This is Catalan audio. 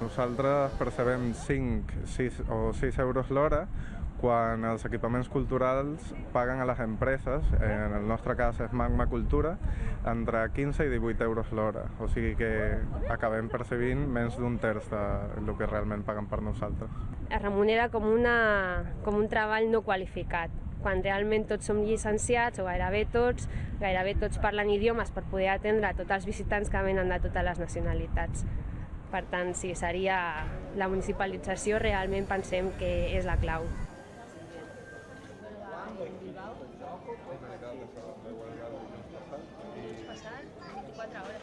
Nosaltres percebem 5, 6 o 6 euros l'hora quan els equipaments culturals paguen a les empreses, en el nostre cas és Magma Cultura, entre 15 i 18 euros l'hora. O sigui que acabem percebint menys d'un terç del que realment paguen per nosaltres. Es remunera com, una, com un treball no qualificat, quan realment tots som llicenciats, o gairebé tots, gairebé tots parlen idiomes per poder atendre a tots els visitants que venen de totes les nacionalitats. Per tant, si seria la municipalització, realment pensem que és la clau. Passat 24 hores.